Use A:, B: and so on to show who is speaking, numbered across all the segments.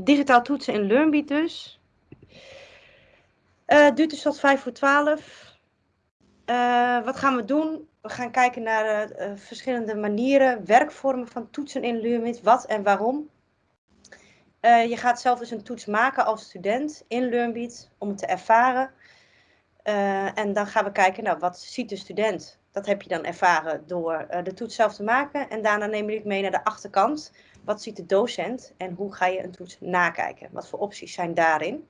A: digitaal toetsen in LearnBeat dus. Uh, duurt dus tot 5 voor 12. Uh, wat gaan we doen? We gaan kijken naar uh, verschillende manieren, werkvormen van toetsen in LearnBeat. Wat en waarom. je gaat zelf dus een toets maken als student in LearnBeat om het te ervaren. en dan gaan we kijken, nou, wat ziet de student? Dat heb je dan ervaren door de toets zelf te maken. En daarna nemen jullie het mee naar de achterkant. Wat ziet de docent en hoe ga je een toets nakijken? Wat voor opties zijn daarin?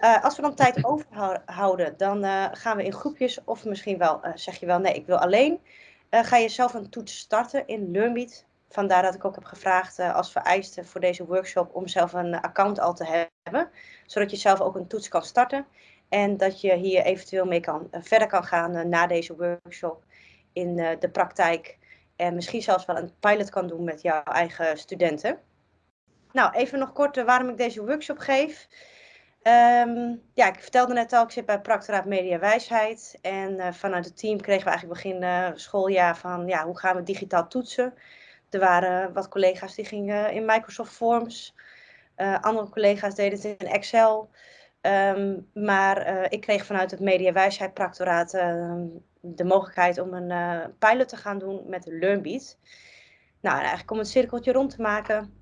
A: Uh, als we dan tijd overhouden, dan uh, gaan we in groepjes of misschien wel uh, zeg je wel nee, ik wil alleen. ga je zelf een toets starten in LearnBeat. Vandaar dat ik ook heb gevraagd als vereiste voor deze workshop om zelf een account al te hebben. Zodat je zelf ook een toets kan starten. En dat je hier eventueel mee kan, verder kan gaan na deze workshop in de praktijk. En misschien zelfs wel een pilot kan doen met jouw eigen studenten. Nou, even nog kort waarom ik deze workshop geef. Um, ja, ik vertelde net al, ik zit bij Practoraat Media Wijsheid. En uh, vanuit het team kregen we eigenlijk begin uh, schooljaar van, ja, hoe gaan we digitaal toetsen? Er waren wat collega's die gingen in Microsoft Forms. Andere collega's deden het in Excel. Um, maar ik kreeg vanuit het Media Wijsheid Practoraat ehm, de mogelijkheid om een pilot te gaan doen met LearnBeat. Nou, eigenlijk om een cirkeltje rond te maken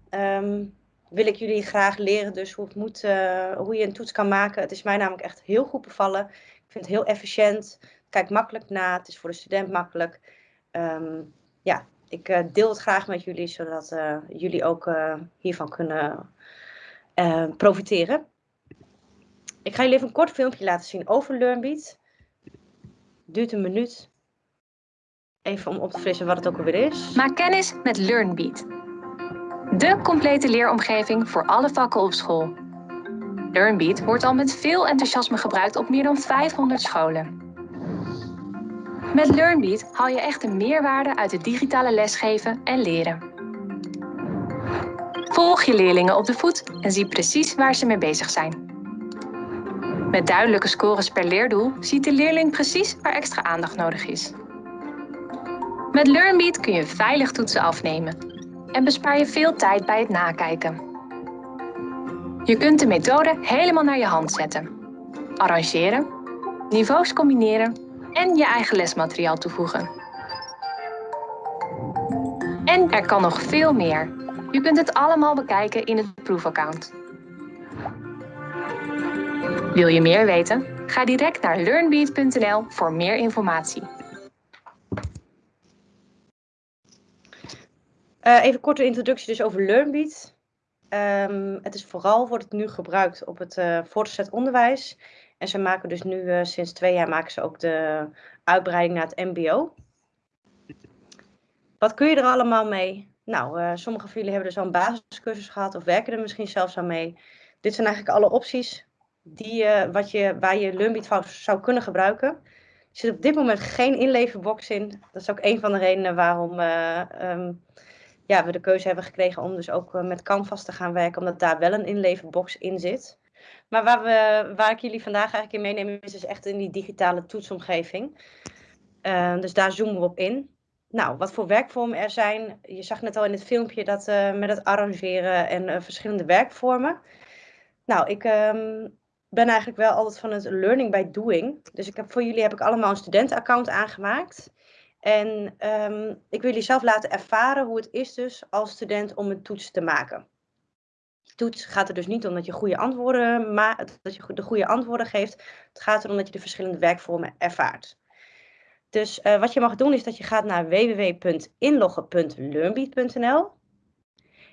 A: wil ik jullie graag leren dus hoe, het moet, uh, hoe je een toets kan maken. Het is mij namelijk echt heel goed bevallen. Ik vind het heel efficiënt. Kijk makkelijk na. Het is voor de student makkelijk. Um, ja, ik uh, deel het graag met jullie, zodat uh, jullie ook hiervan kunnen profiteren. Ik ga jullie even een kort filmpje laten zien over LearnBeat. Duurt een minuut. Even om op te frissen wat het ook alweer is.
B: Maak kennis met LearnBeat. De complete leeromgeving voor alle vakken op school. LearnBeat wordt al met veel enthousiasme gebruikt op meer dan 500 scholen. Met LearnBeat haal je echt een meerwaarde uit het digitale lesgeven en leren. Volg je leerlingen op de voet en zie precies waar ze mee bezig zijn. Met duidelijke scores per leerdoel ziet de leerling precies waar extra aandacht nodig is. Met LearnBeat kun je veilig toetsen afnemen en bespaar je veel tijd bij het nakijken. Je kunt de methode helemaal naar je hand zetten. Arrangeren, niveaus combineren en je eigen lesmateriaal toevoegen. En er kan nog veel meer. Je kunt het allemaal bekijken in het proefaccount. Wil je meer weten? Ga direct naar learnbeat.nl voor meer informatie.
A: Uh, even korte introductie dus over LearnBeat. Um, het is vooral, wordt het nu gebruikt op het uh, voortgezet onderwijs. En ze maken dus nu, uh, sinds twee jaar maken ze ook de uitbreiding naar het mbo. Wat kun je er allemaal mee? Nou, sommige van jullie hebben dus al een basiscursus gehad of werken er misschien zelfs aan mee. Dit zijn eigenlijk alle opties die, wat je, waar je LearnBeat zou kunnen gebruiken. Er zit op dit moment geen inleverbox in. Dat is ook een van de redenen waarom um, ja, we de keuze hebben gekregen om dus ook eh, met Canvas te gaan werken, omdat daar wel een inleverbox in zit. Maar waar, we, waar ik jullie vandaag eigenlijk in meeneem, is dus echt in die digitale toetsomgeving. Uh, dus daar zoomen we op in. Nou, wat voor werkvormen er zijn. Je zag net al in het filmpje dat met het arrangeren en verschillende werkvormen. Nou, ik um, ben eigenlijk wel altijd van het learning by doing. Dus ik heb, voor jullie heb ik allemaal een studentenaccount aangemaakt. En um, ik wil jullie zelf laten ervaren hoe het is dus als student om een toets te maken. Toets gaat er dus niet om dat je goede antwoorden, dat je de goede antwoorden geeft. Het gaat erom dat je de verschillende werkvormen ervaart. Dus uh, wat je mag doen is dat je gaat naar www.inloggen.learnbeat.nl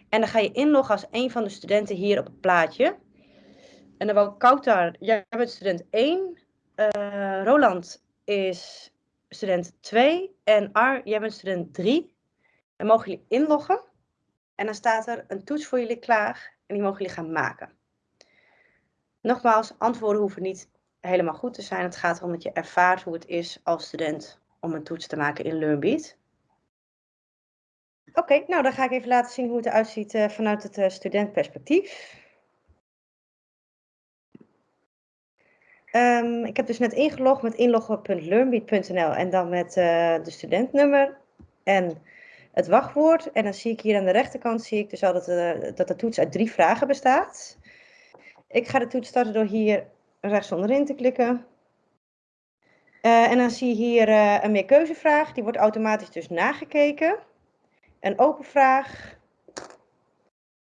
A: en dan ga je inloggen als een van de studenten hier op het plaatje. En dan wou Koutar, jij bent student 1. Uh, Roland is student 2 en Ar, jij bent student 3. Dan mogen jullie inloggen en dan staat er een toets voor jullie klaar en die mogen jullie gaan maken. Nogmaals, antwoorden hoeven niet helemaal goed te zijn. Het gaat erom dat je ervaart hoe het is als student om een toets te maken in LearnBeat. Oké, nou dan ga ik even laten zien hoe het eruit ziet uh, vanuit het uh, studentperspectief. Um, ik heb dus net ingelogd met inloggen.learnbeat.nl en dan met uh, de studentnummer. En het wachtwoord. En dan zie ik hier aan de rechterkant zie ik dus al dat, de, dat de toets uit drie vragen bestaat. Ik ga de toets starten door hier rechts onderin te klikken. Uh, en dan zie je hier een meerkeuzevraag. Die wordt automatisch dus nagekeken. Een open vraag.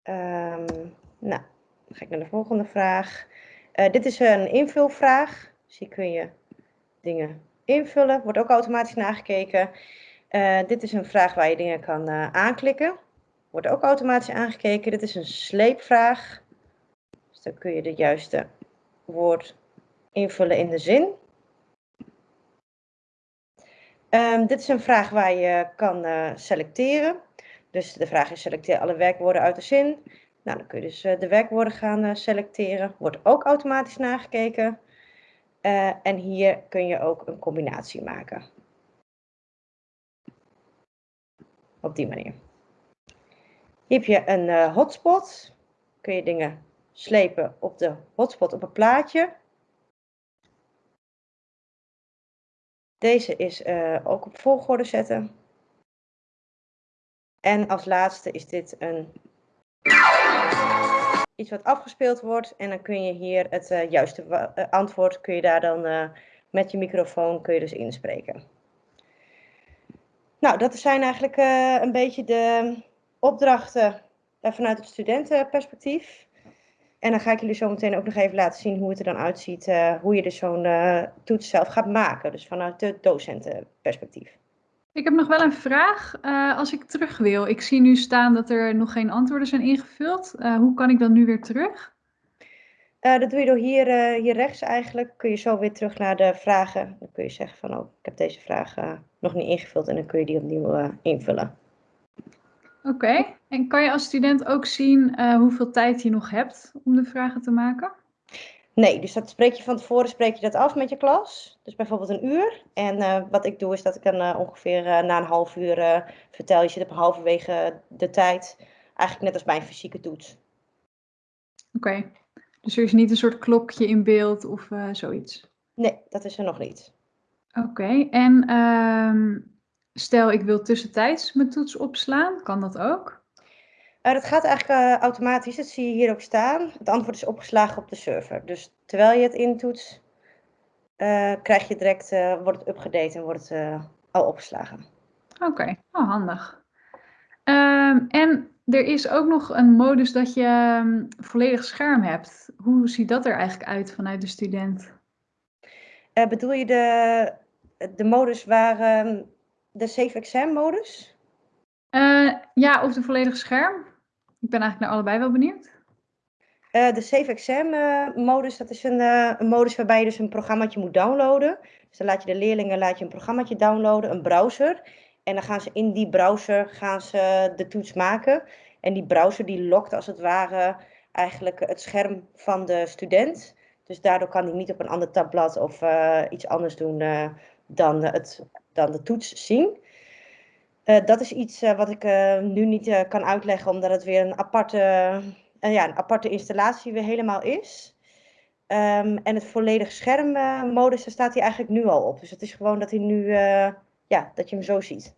A: Um, nou, dan ga ik naar de volgende vraag. Uh, dit is een invulvraag. Dus hier kun je dingen invullen. Wordt ook automatisch nagekeken. dit is een vraag waar je dingen kan aanklikken. Wordt ook automatisch aangekeken. Dit is een sleepvraag. Dus dan kun je de juiste woord invullen in de zin. Um, dit is een vraag waar je kan selecteren. Dus de vraag is selecteer alle werkwoorden uit de zin. Nou, dan kun je dus uh, de werkwoorden gaan uh, selecteren. Wordt ook automatisch nagekeken. en hier kun je ook een combinatie maken. Op die manier. Hier heb je een hotspot. Kun je dingen slepen op de hotspot op een plaatje. Deze is uh, ook op volgorde zetten. En als laatste is dit een iets wat afgespeeld wordt. En dan kun je hier het uh, juiste uh, antwoord, kun je daar dan met je microfoon kun je dus inspreken. Nou, dat zijn eigenlijk een beetje de opdrachten vanuit het studentenperspectief. En dan ga ik jullie zo meteen ook nog even laten zien hoe het er dan uitziet, hoe je dus zo'n toets zelf gaat maken. Dus vanuit de docentenperspectief.
C: Ik heb nog wel een vraag. Uh, als ik terug wil, ik zie nu staan dat er nog geen antwoorden zijn ingevuld. hoe kan ik dan nu weer terug?
A: dat doe je door hier, hier rechts eigenlijk. Kun je zo weer terug naar de vragen. Dan kun je zeggen van, oh, ik heb deze vraag nog niet ingevuld en dan kun je die opnieuw invullen.
C: Oké, en kan je als student ook zien hoeveel tijd je nog hebt om de vragen te maken?
A: Nee, dus dat spreek je van tevoren spreek je dat af met je klas. Dus bijvoorbeeld een uur. En uh, wat ik doe is dat ik dan uh, ongeveer na een half uur vertel, je zit op halverwege de tijd. Eigenlijk net als bij een fysieke toets.
C: Oké, dus er is niet een soort klokje in beeld of zoiets?
A: Nee, dat is er nog niet.
C: Oké, en ehm, Stel, ik wil tussentijds mijn toets opslaan, kan dat ook?
A: Uh, dat gaat eigenlijk uh, automatisch, dat zie je hier ook staan. Het antwoord is opgeslagen op de server. Dus terwijl je het intoetst, uh, krijg je direct, wordt het upgedate en wordt het al opgeslagen.
C: Oké, okay. oh, handig. Um, en er is ook nog een modus dat je um, volledig scherm hebt. Hoe ziet dat er eigenlijk uit vanuit de student?
A: bedoel je de, de modus waar um, de Safe Exam modus?
C: Ja, of de volledige scherm. Ik ben eigenlijk naar allebei wel benieuwd.
A: Uh, de Safe Exam uh, modus, dat is een, een, modus waarbij je dus een programmaatje moet downloaden. Dus dan laat je de leerlingen laat je een programmaatje downloaden, een browser. En dan gaan ze in die browser gaan ze de toets maken. En die browser die lokt als het ware eigenlijk het scherm van de student. Dus daardoor kan hij niet op een ander tabblad of iets anders doen dan het dan de toets zien. Uh, dat is iets uh, wat ik uh, nu niet kan uitleggen, omdat het weer een aparte, ja, een aparte installatie weer helemaal is. Um, en het volledig schermmodus, daar staat hij eigenlijk nu al op. Dus het is gewoon dat hij nu, ja, dat je hem zo ziet.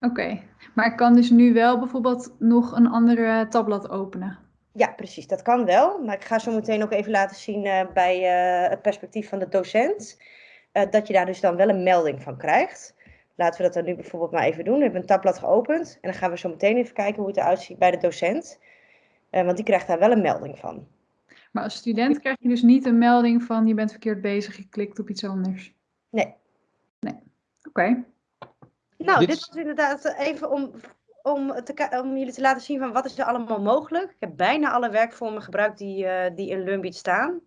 C: Oké, okay. maar ik kan dus nu wel bijvoorbeeld nog een andere tabblad openen?
A: Ja, precies, dat kan wel. Maar ik ga zo meteen ook even laten zien bij het perspectief van de docent. Uh, dat je daar dus dan wel een melding van krijgt. Laten we dat dan nu bijvoorbeeld maar even doen. We hebben een tabblad geopend en dan gaan we zo meteen even kijken hoe het eruit ziet bij de docent. Uh, want die krijgt daar wel een melding van.
C: Maar als student krijg je dus niet een melding van je bent verkeerd bezig, je klikt op iets anders?
A: Nee.
C: Nee, oké. Okay.
A: Nou, dit... dit was inderdaad even om, om, te, om jullie te laten zien van wat is er allemaal mogelijk. Ik heb bijna alle werkvormen gebruikt die, uh, die in Lumbit staan.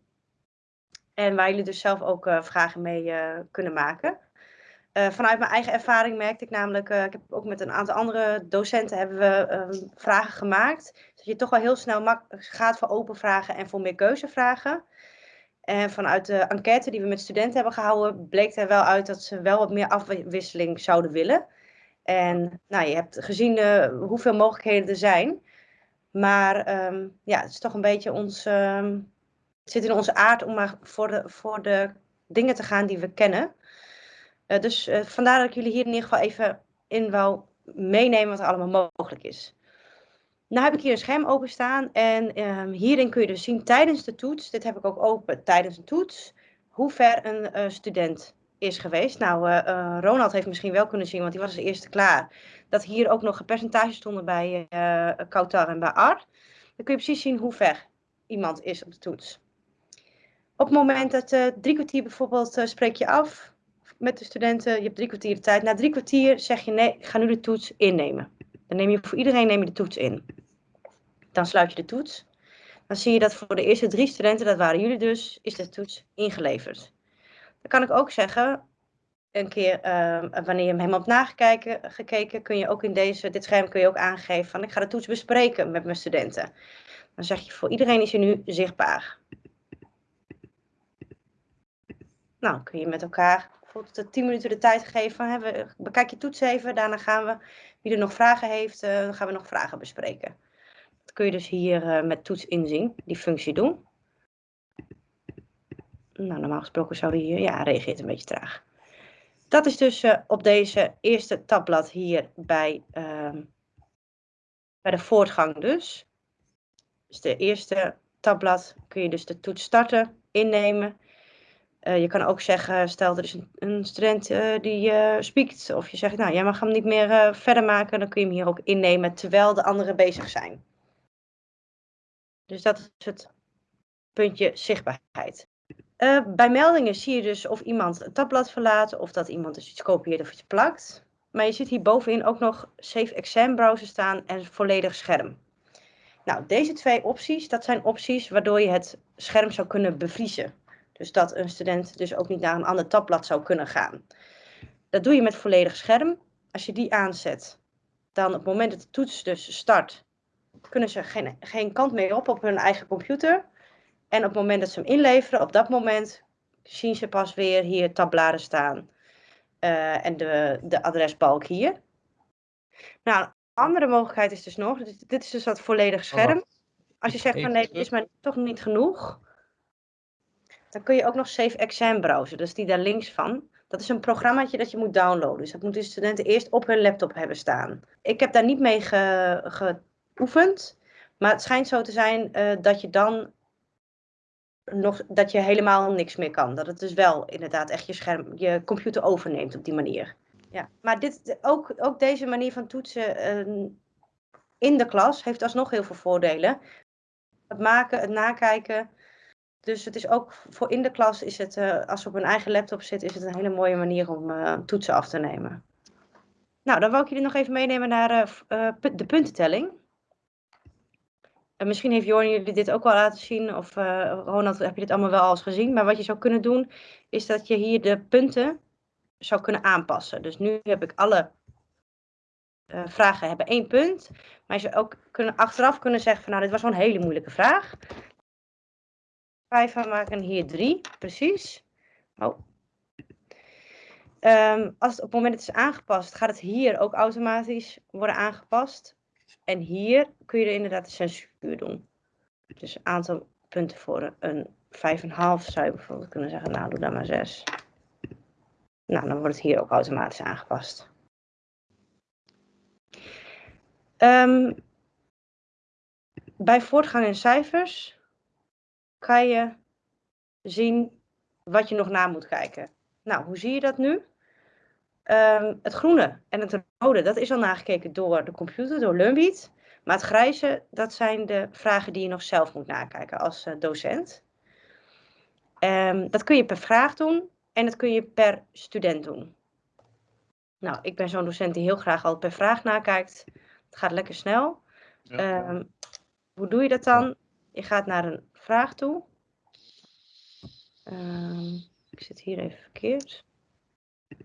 A: En waar jullie dus zelf ook uh, vragen mee uh, kunnen maken. Uh, vanuit mijn eigen ervaring merkte ik namelijk, ik heb ook met een aantal andere docenten hebben we ehm, vragen gemaakt. Dus dat je toch wel heel snel gaat voor open vragen en voor meer keuzevragen. En vanuit de enquête die we met studenten hebben gehouden, bleek er wel uit dat ze wel wat meer afwisseling zouden willen. En nou, je hebt gezien hoeveel mogelijkheden er zijn. Maar um, ja, het is toch een beetje ons, het zit in onze aard om maar voor de, voor de dingen te gaan die we kennen. Uh, dus uh, vandaar dat ik jullie hier in ieder geval even in wou meenemen wat er allemaal mogelijk is. Nou heb ik hier een scherm openstaan en ehm, hierin kun je dus zien tijdens de toets, dit heb ik ook open tijdens een toets, hoe ver een uh, student is geweest. Nou, Ronald heeft misschien wel kunnen zien, want die was als eerste klaar, dat hier ook nog percentages stonden bij Kautar en bij Ar. Dan kun je precies zien hoe ver iemand is op de toets. Op het moment dat drie kwartier bijvoorbeeld spreek je af met de studenten, je hebt drie kwartier de tijd. Na drie kwartier zeg je nee, ga nu de toets innemen. Dan neem je voor iedereen neem je de toets in. Dan sluit je de toets. Dan zie je dat voor de eerste drie studenten, dat waren jullie dus, is de toets ingeleverd. Dan kan ik ook zeggen, een keer uh, wanneer je hem helemaal hebt nagekeken, gekeken, kun je ook in deze, dit scherm kun je ook aangeven van ik ga de toets bespreken met mijn studenten. Dan zeg je voor iedereen is hij nu zichtbaar. Nou, kun je met elkaar bijvoorbeeld 10 minuten de tijd geven. Hè, bekijk je toets even, daarna gaan we, wie er nog vragen heeft, dan gaan we nog vragen bespreken. Dat kun je dus hier uh, met toets inzien, die functie doen. Nou, normaal gesproken zou die hier, ja, reageert een beetje traag. Dat is dus op deze eerste tabblad hier bij, ehm, bij de voortgang dus. Dus de eerste tabblad kun je dus de toets starten, innemen. Uh, je kan ook zeggen, stel er is een, een student uh, die uh, spiekt. Of je zegt, nou jij mag hem niet meer verder maken. Dan kun je hem hier ook innemen terwijl de anderen bezig zijn. Dus dat is het puntje zichtbaarheid. bij meldingen zie je dus of iemand het tabblad verlaat. Of dat iemand dus iets kopieert of iets plakt. Maar je ziet hier bovenin ook nog Save Exam Browser staan en volledig scherm. Nou, deze twee opties, dat zijn opties waardoor je het scherm zou kunnen bevriezen. Dus dat een student dus ook niet naar een ander tabblad zou kunnen gaan. Dat doe je met volledig scherm. Als je die aanzet, dan op het moment dat de toets dus start, kunnen ze geen, geen kant meer op op hun eigen computer. En op het moment dat ze hem inleveren, op dat moment zien ze pas weer hier tabbladen staan. Uh, en de, de adresbalk hier. Nou, een andere mogelijkheid is dus nog, dit, dit is dus dat volledig scherm. Als je zegt van nee, het is maar toch niet genoeg, dan kun je ook nog Save Exam browsen. Dus die daar links van. Dat is een programmaatje dat je moet downloaden. Dus dat moeten studenten eerst op hun laptop hebben staan. Ik heb daar niet mee geoefend. Maar het schijnt zo te zijn uh, dat je dan nog dat je helemaal niks meer kan. Dat het dus wel inderdaad echt je scherm, je computer overneemt op die manier. Ja, maar dit, ook, ook deze manier van toetsen uh, in de klas heeft alsnog heel veel voordelen. Het maken, het nakijken, dus het is ook voor in de klas, is het, uh, als ze op hun eigen laptop zitten, is het een hele mooie manier om uh, toetsen af te nemen. Nou, dan wil ik jullie nog even meenemen naar uh, de puntentelling. En misschien heeft Jorn jullie dit ook wel laten zien, of Ronald, heb je dit allemaal wel eens gezien. Maar wat je zou kunnen doen, is dat je hier de punten zou kunnen aanpassen. Dus nu heb ik alle vragen hebben één punt. Maar je zou ook kunnen, achteraf kunnen zeggen van nou, dit was wel een hele moeilijke vraag. 5 van maken hier 3, precies. Oh. Um, als het op het moment dat het is aangepast, gaat het hier ook automatisch worden aangepast. En hier kun je er inderdaad de censuur doen. Dus een aantal punten voor een 5,5 zou je bijvoorbeeld kunnen zeggen, nou doe dan maar 6. Nou, dan wordt het hier ook automatisch aangepast. Um, bij voortgang in cijfers kan je zien wat je nog na moet kijken. Nou, hoe zie je dat nu? Um, het groene en het rode, dat is al nagekeken door de computer, door LearnBeat. Maar het grijze, dat zijn de vragen die je nog zelf moet nakijken als uh, docent. Um, dat kun je per vraag doen en dat kun je per student doen. Nou, ik ben zo'n docent die heel graag al per vraag nakijkt. Het gaat lekker snel. Ja. Um, hoe doe je dat dan? Je gaat naar een vraag toe. Uh, ik zit hier even verkeerd. Je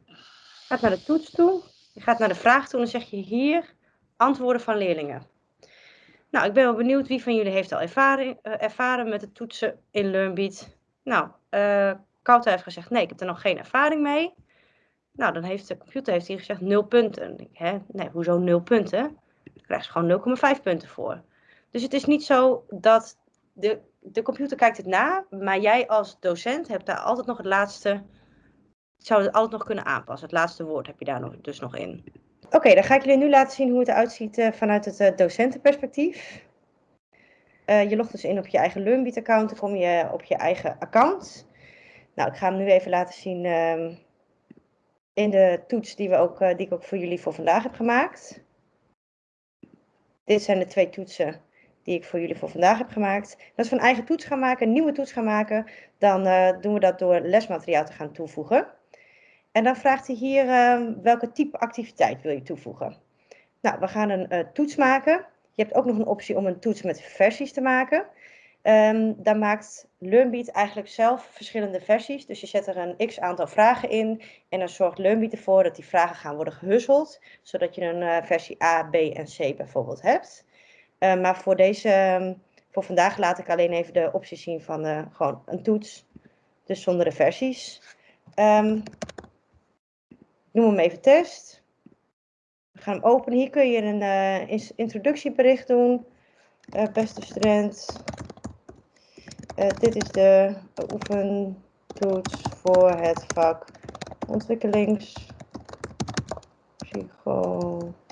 A: gaat naar de toets toe. Je gaat naar de vraag toe en dan zeg je hier antwoorden van leerlingen. Nou, ik ben wel benieuwd wie van jullie heeft al ervaring, uh, ervaren met het toetsen in LearnBeat. Nou, uh, Kouta heeft gezegd nee, ik heb er nog geen ervaring mee. Nou, dan heeft de computer heeft hier gezegd 0 punten. Ik, hè? Nee, hoezo 0 punten? Daar krijg je gewoon 0,5 punten voor. Dus het is niet zo dat de, de computer kijkt het na, maar jij als docent hebt daar altijd nog het laatste, zou het altijd nog kunnen aanpassen. Het laatste woord heb je daar dus nog in. Oké, dan ga ik jullie nu laten zien hoe het eruit ziet uh, vanuit het uh, docentenperspectief. Uh, je logt dus in op je eigen Learnbeat account, dan kom je op je eigen account. Nou, ik ga hem nu even laten zien um, in de toets die, we ook, die ik ook voor jullie voor vandaag heb gemaakt. Dit zijn de twee toetsen die ik voor jullie voor vandaag heb gemaakt. Als we een eigen toets gaan maken, een nieuwe toets gaan maken, dan uh, doen we dat door lesmateriaal te gaan toevoegen. En dan vraagt hij hier uh, welke type activiteit wil je toevoegen. Nou, we gaan een uh, toets maken. Je hebt ook nog een optie om een toets met versies te maken. Um, daar maakt LearnBeat eigenlijk zelf verschillende versies. Dus je zet er een x aantal vragen in en dan zorgt LearnBeat ervoor dat die vragen gaan worden gehusseld, zodat je een versie A, B en C bijvoorbeeld hebt. Uh, maar voor deze, um, voor vandaag laat ik alleen even de optie zien van uh, gewoon een toets, dus zonder de versies. Um, noem hem even test. We gaan hem openen. Hier kun je een uh, introductiebericht doen. beste student, dit is de oefentoets voor het vak ontwikkelingspsychologie.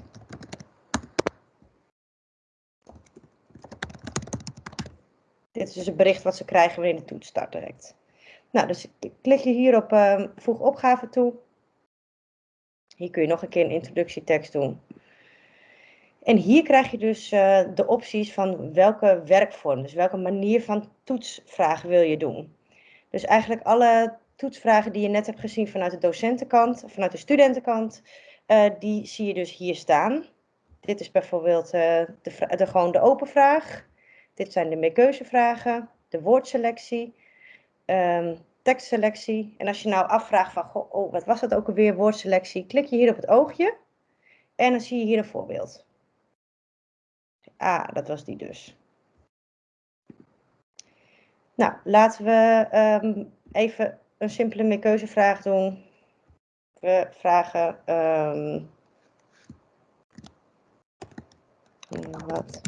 A: Dit is dus het bericht wat ze krijgen wanneer de toets start direct. Nou, dus klik je hier op uh, voeg opgave toe. Hier kun je nog een keer een introductietekst doen. En hier krijg je dus uh, de opties van welke werkvorm, dus welke manier van toetsvragen wil je doen. Dus eigenlijk alle toetsvragen die je net hebt gezien vanuit de docentenkant, vanuit de studentenkant, uh, die zie je dus hier staan. Dit is bijvoorbeeld uh, de, de, gewoon de open vraag. Dit zijn de meerkeuzevragen, de woordselectie, um, tekstselectie. En als je nou afvraagt van, goh, oh, wat was dat ook alweer, woordselectie, klik je hier op het oogje en dan zie je hier een voorbeeld. Ah, dat was die dus. Nou, laten we um, even een simpele meerkeuzevraag doen. We vragen um, wat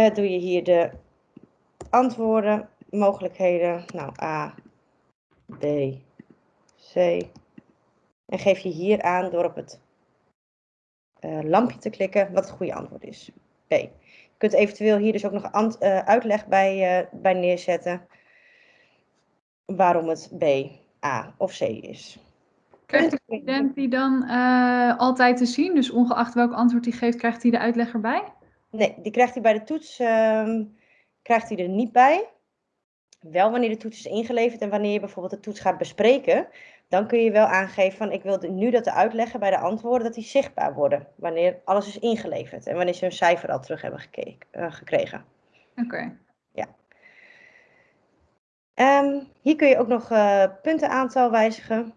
A: uh, doe je hier de antwoorden, mogelijkheden. Nou, A, B, C. En geef je hier aan door op het uh, lampje te klikken wat het goede antwoord is. B. Je kunt eventueel hier dus ook nog uitleg bij, bij neerzetten waarom het B, A of C is.
C: Krijgt de student die dan uh, altijd te zien? Dus ongeacht welk antwoord hij geeft, krijgt hij de uitleg erbij?
A: Nee, die krijgt hij bij de toets uh, krijgt hij er niet bij. Wel wanneer de toets is ingeleverd en wanneer je bijvoorbeeld de toets gaat bespreken, dan kun je wel aangeven van ik wil nu dat de uitleggen bij de antwoorden, dat die zichtbaar worden. Wanneer alles is ingeleverd en wanneer ze hun cijfer al terug hebben gekeken, uh, gekregen.
C: Oké. Okay.
A: Ja. Um, hier kun je ook nog uh, puntenaantal wijzigen.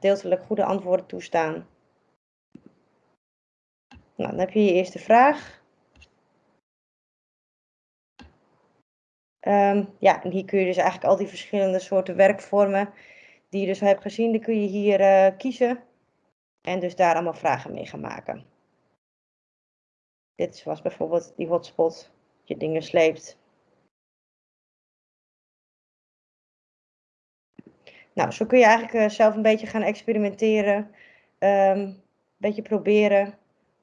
A: Gedeeltelijk goede antwoorden toestaan. Nou, dan heb je je eerste vraag. Um, ja, en hier kun je dus eigenlijk al die verschillende soorten werkvormen die je dus hebt gezien, die kun je hier uh, kiezen. En dus daar allemaal vragen mee gaan maken. Dit was bijvoorbeeld die hotspot, je dingen sleept. Nou, zo kun je eigenlijk uh, zelf een beetje gaan experimenteren. Um, een beetje proberen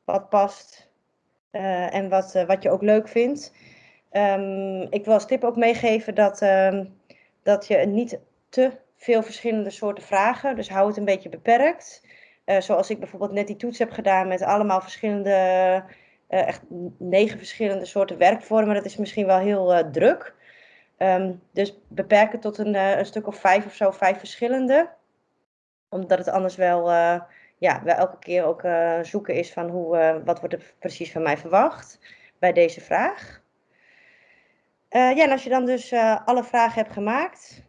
A: wat past uh, en wat, uh, wat je ook leuk vindt. Um, ik wil als tip ook meegeven dat, um, dat je niet te veel verschillende soorten vragen, dus hou het een beetje beperkt. zoals ik bijvoorbeeld net die toets heb gedaan met allemaal verschillende, echt negen verschillende soorten werkvormen. Dat is misschien wel heel druk. Um, dus beperken tot een, uh, een, stuk of vijf of zo, vijf verschillende. Omdat het anders wel, uh, ja, wel elke keer ook uh, zoeken is van hoe, wat wordt er precies van mij verwacht bij deze vraag. ja, en als je dan dus alle vragen hebt gemaakt.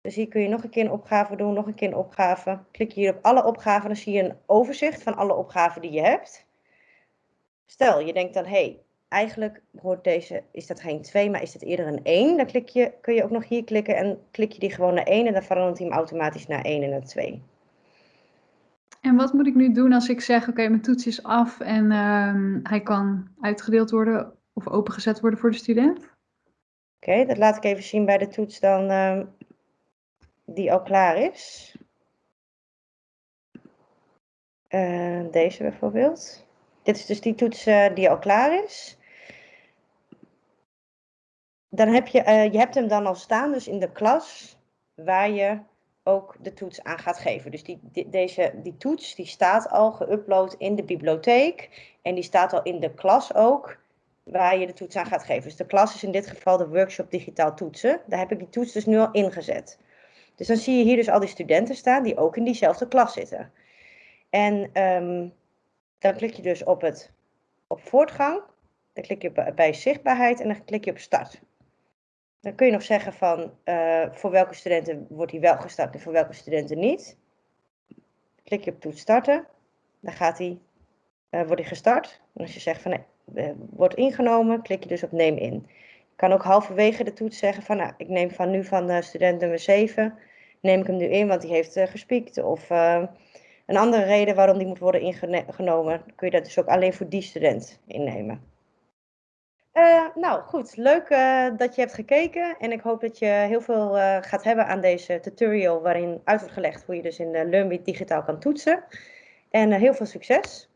A: Dus hier kun je nog een keer een opgave doen, nog een keer een opgave. Klik hier op alle opgaven, dan zie je een overzicht van alle opgaven die je hebt. Stel, je denkt dan, hé, hey, eigenlijk hoort deze, is dat geen 2, maar is het eerder een 1. Dan klik je, kun je ook nog hier klikken en klik je die gewoon naar 1 en dan verandert hij hem automatisch naar 1 en naar 2.
C: En wat moet ik nu doen als ik zeg, oké, mijn toets is af en ehm, hij kan uitgedeeld worden of opengezet worden voor de student?
A: Oké, dat laat ik even zien bij de toets dan ehm, die al klaar is. Eh, deze bijvoorbeeld. Dit is dus die toets eh, die al klaar is. Dan heb je, eh, je hebt hem dan al staan, dus in de klas waar je ook de toets aan gaat geven. Dus die, deze, die toets die staat al geüpload in de bibliotheek en die staat al in de klas ook waar je de toets aan gaat geven. Dus de klas is in dit geval de workshop digitaal toetsen. Daar heb ik die toets dus nu al ingezet. Dus dan zie je hier dus al die studenten staan die ook in diezelfde klas zitten. En ehm, dan klik je dus op, het, op voortgang, dan klik je bij zichtbaarheid en dan klik je op start. Dan kun je nog zeggen van uh, voor welke studenten wordt hij wel gestart en voor welke studenten niet. Klik je op toets starten, dan gaat hij, uh, wordt hij gestart. En als je zegt van nee, uh, wordt ingenomen, klik je dus op neem in. Je kan ook halverwege de toets zeggen van nou, ik neem van nu van student nummer 7, neem ik hem nu in, want die heeft gespiekt. Of een andere reden waarom die moet worden ingenomen, kun je dat dus ook alleen voor die student innemen. Uh, nou goed, leuk uh, dat je hebt gekeken en ik hoop dat je heel veel uh, gaat hebben aan deze tutorial waarin uit wordt gelegd hoe je dus in de LearnBeat digitaal kan toetsen. En heel veel succes!